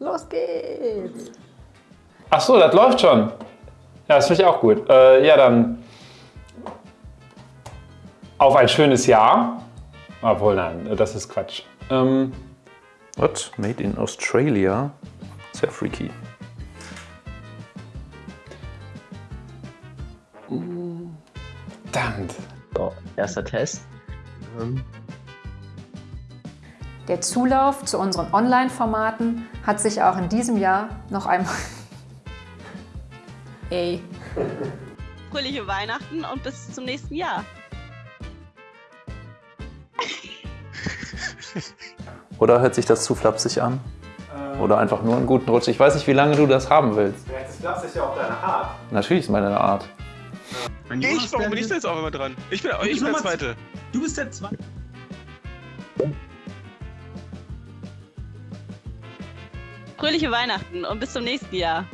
Los geht's! Ach so, das läuft schon. Ja, das finde ich auch gut. Äh, ja, dann auf ein schönes Jahr. Obwohl, nein, das ist Quatsch. Ähm, What? Made in Australia? Sehr freaky. verdammt. So, erster Test. Ähm, Der Zulauf zu unseren Online-Formaten hat sich auch in diesem Jahr noch einmal... Ey. Fröhliche Weihnachten und bis zum nächsten Jahr. Oder hört sich das zu flapsig an? Oder einfach nur einen guten Rutsch. Ich weiß nicht, wie lange du das haben willst. Das Glas ist ja auch deine Art. Natürlich ist meine Art. Ich, warum bin ich da jetzt auch immer dran? Ich bin, ich bin der Zweite. Du bist der Zweite. Fröhliche Weihnachten und bis zum nächsten Jahr.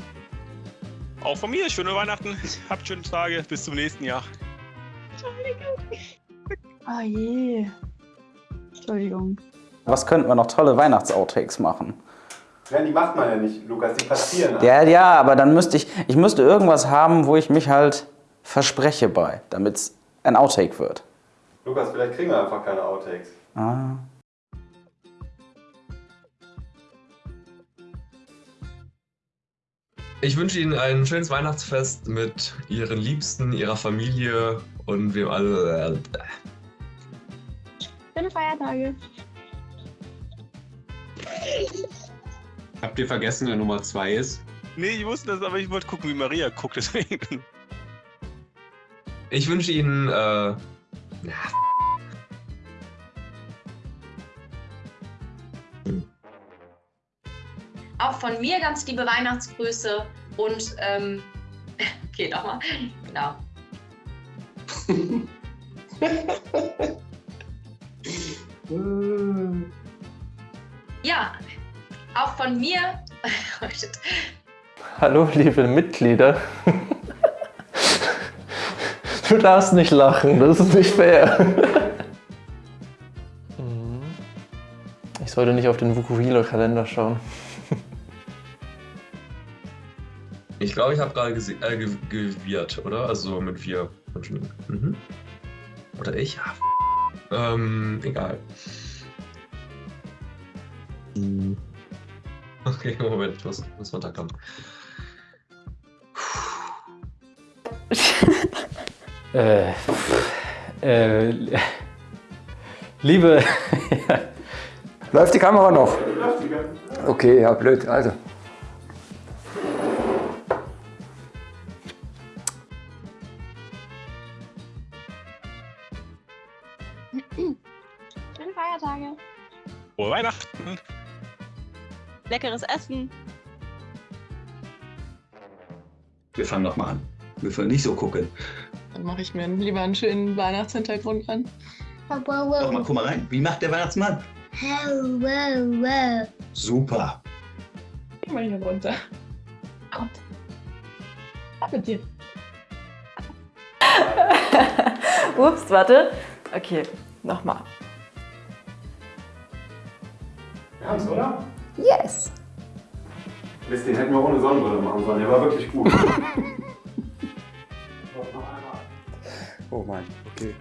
Auch von mir, schöne Weihnachten. Habt schöne Tage. Bis zum nächsten Jahr. Oh je. Entschuldigung. Was könnten wir noch tolle Weihnachts-Outtakes machen? Ja, die macht man ja nicht, Lukas. Die passieren. Ja, ja, aber dann müsste ich, ich müsste irgendwas haben, wo ich mich halt verspreche bei, damit es ein Outtake wird. Lukas, vielleicht kriegen wir einfach keine Outtakes. Ah. Ich wünsche Ihnen ein schönes Weihnachtsfest mit Ihren Liebsten, Ihrer Familie und wir alle. Schöne Feiertage. Habt ihr vergessen, wer Nummer 2 ist? Nee, ich wusste das, aber ich wollte gucken, wie Maria guckt, deswegen. Ich wünsche Ihnen. Äh, ja, Auch von mir ganz liebe Weihnachtsgrüße und ähm, okay, nochmal. Genau. ja, auch von mir. Oh. Hallo, liebe Mitglieder. Du darfst nicht lachen, das ist nicht fair. Ich sollte nicht auf den Vukuhila-Kalender schauen. Ich glaube, ich habe gerade äh, ge gewirrt, oder? Also mit wir. Mhm. Oder ich? Ja. Ähm, egal. Hm. Okay, Moment, ich muss, muss runterkommen. Äh, äh, liebe. Läuft die Kamera noch? Okay, ja, blöd. Also. Schöne Feiertage. Frohe Weihnachten. Leckeres Essen. Wir fangen doch mal an. Wir wollen nicht so gucken. Dann mache ich mir lieber einen schönen Weihnachtshintergrund an. Doch mal, guck mal rein. Wie macht der Weihnachtsmann? Super. Geh mal hier runter. Kommt. Ab mit dir. Ups, warte. Okay, nochmal. Wir haben's, oder? Yes! Mist, den hätten wir ohne Sonnenbrille machen sollen. Der war wirklich gut. Oh Mann, okay.